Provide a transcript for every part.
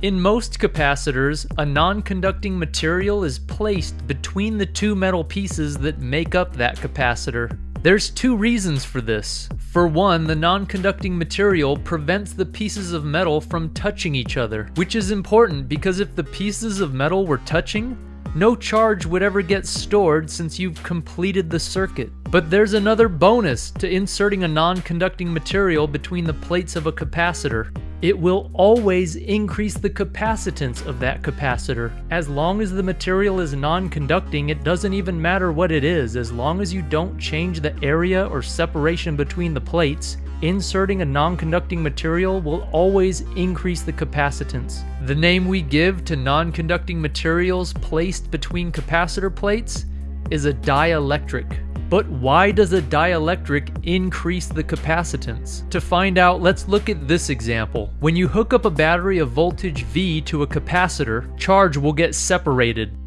In most capacitors, a non-conducting material is placed between the two metal pieces that make up that capacitor. There's two reasons for this. For one, the non-conducting material prevents the pieces of metal from touching each other, which is important because if the pieces of metal were touching, no charge would ever get stored since you've completed the circuit. But there's another bonus to inserting a non-conducting material between the plates of a capacitor. It will always increase the capacitance of that capacitor. As long as the material is non-conducting, it doesn't even matter what it is, as long as you don't change the area or separation between the plates, inserting a non-conducting material will always increase the capacitance. The name we give to non-conducting materials placed between capacitor plates is a dielectric. But why does a dielectric increase the capacitance? To find out, let's look at this example. When you hook up a battery of voltage V to a capacitor, charge will get separated.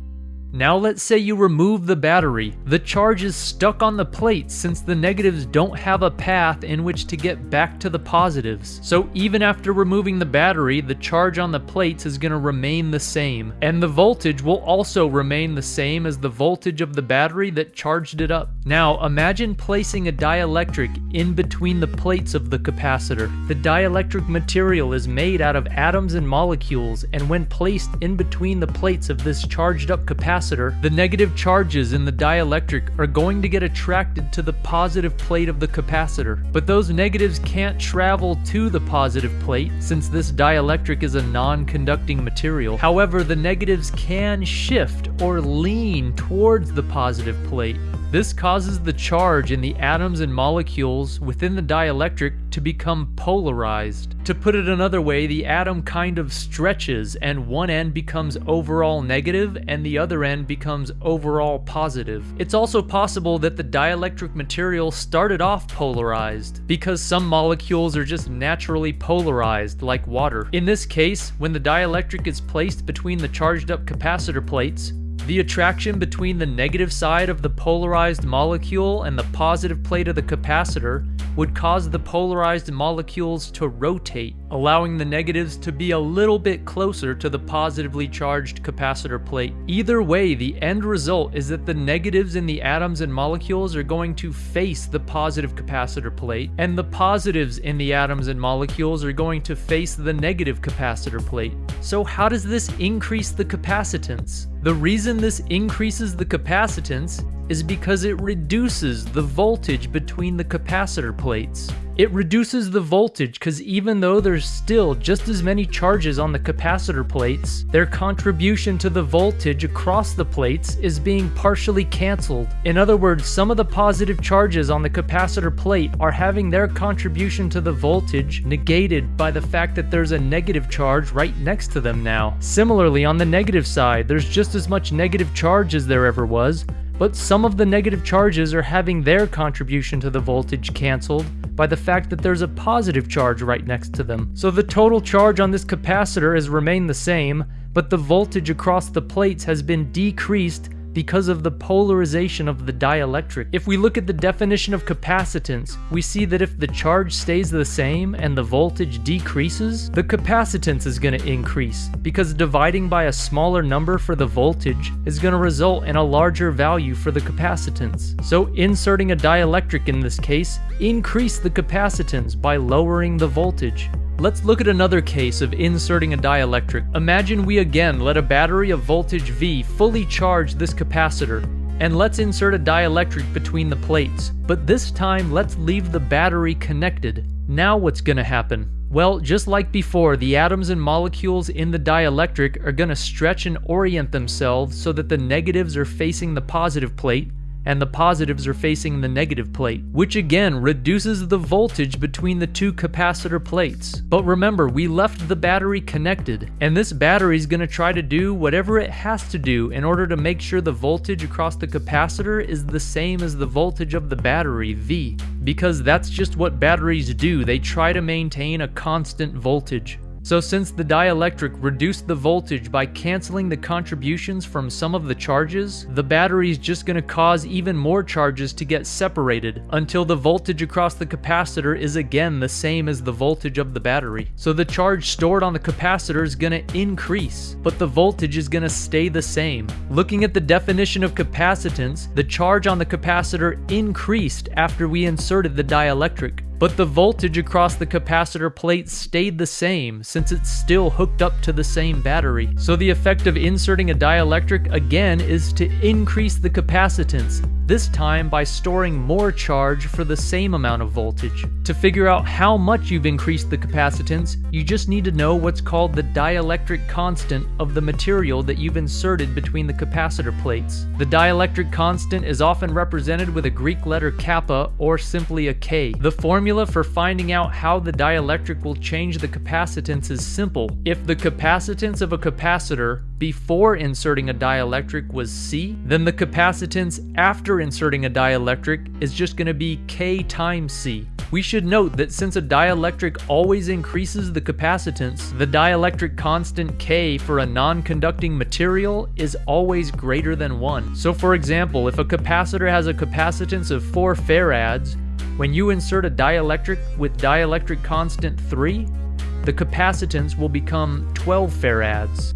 Now let's say you remove the battery. The charge is stuck on the plates since the negatives don't have a path in which to get back to the positives. So even after removing the battery, the charge on the plates is going to remain the same. And the voltage will also remain the same as the voltage of the battery that charged it up. Now imagine placing a dielectric in between the plates of the capacitor. The dielectric material is made out of atoms and molecules and when placed in between the plates of this charged up capacitor, capacitor, the negative charges in the dielectric are going to get attracted to the positive plate of the capacitor. But those negatives can't travel to the positive plate since this dielectric is a non-conducting material. However, the negatives can shift or lean towards the positive plate. This causes the charge in the atoms and molecules within the dielectric to become polarized. To put it another way, the atom kind of stretches and one end becomes overall negative and the other end becomes overall positive. It's also possible that the dielectric material started off polarized because some molecules are just naturally polarized like water. In this case, when the dielectric is placed between the charged up capacitor plates, the attraction between the negative side of the polarized molecule and the positive plate of the capacitor would cause the polarized molecules to rotate, allowing the negatives to be a little bit closer to the positively charged capacitor plate. Either way, the end result is that the negatives in the atoms and molecules are going to face the positive capacitor plate, and the positives in the atoms and molecules are going to face the negative capacitor plate. So how does this increase the capacitance? The reason this increases the capacitance is because it reduces the voltage between the capacitor plates. It reduces the voltage because even though there's still just as many charges on the capacitor plates, their contribution to the voltage across the plates is being partially cancelled. In other words, some of the positive charges on the capacitor plate are having their contribution to the voltage negated by the fact that there's a negative charge right next to them now. Similarly, on the negative side, there's just as much negative charge as there ever was, but some of the negative charges are having their contribution to the voltage cancelled by the fact that there's a positive charge right next to them. So the total charge on this capacitor has remained the same, but the voltage across the plates has been decreased because of the polarization of the dielectric. If we look at the definition of capacitance, we see that if the charge stays the same and the voltage decreases, the capacitance is going to increase because dividing by a smaller number for the voltage is going to result in a larger value for the capacitance. So inserting a dielectric in this case increase the capacitance by lowering the voltage. Let's look at another case of inserting a dielectric. Imagine we again let a battery of voltage V fully charge this capacitor, and let's insert a dielectric between the plates. But this time, let's leave the battery connected. Now what's gonna happen? Well, just like before, the atoms and molecules in the dielectric are gonna stretch and orient themselves so that the negatives are facing the positive plate, and the positives are facing the negative plate, which again reduces the voltage between the two capacitor plates. But remember, we left the battery connected, and this battery is going to try to do whatever it has to do in order to make sure the voltage across the capacitor is the same as the voltage of the battery, V, because that's just what batteries do, they try to maintain a constant voltage. So since the dielectric reduced the voltage by canceling the contributions from some of the charges, the battery is just going to cause even more charges to get separated until the voltage across the capacitor is again the same as the voltage of the battery. So the charge stored on the capacitor is going to increase, but the voltage is going to stay the same. Looking at the definition of capacitance, the charge on the capacitor increased after we inserted the dielectric, but the voltage across the capacitor plate stayed the same since it's still hooked up to the same battery. So the effect of inserting a dielectric again is to increase the capacitance, this time by storing more charge for the same amount of voltage. To figure out how much you've increased the capacitance, you just need to know what's called the dielectric constant of the material that you've inserted between the capacitor plates. The dielectric constant is often represented with a Greek letter kappa or simply a K. The formula formula for finding out how the dielectric will change the capacitance is simple. If the capacitance of a capacitor before inserting a dielectric was C, then the capacitance after inserting a dielectric is just going to be K times C. We should note that since a dielectric always increases the capacitance, the dielectric constant K for a non-conducting material is always greater than 1. So for example, if a capacitor has a capacitance of 4 farads, when you insert a dielectric with dielectric constant 3, the capacitance will become 12 farads.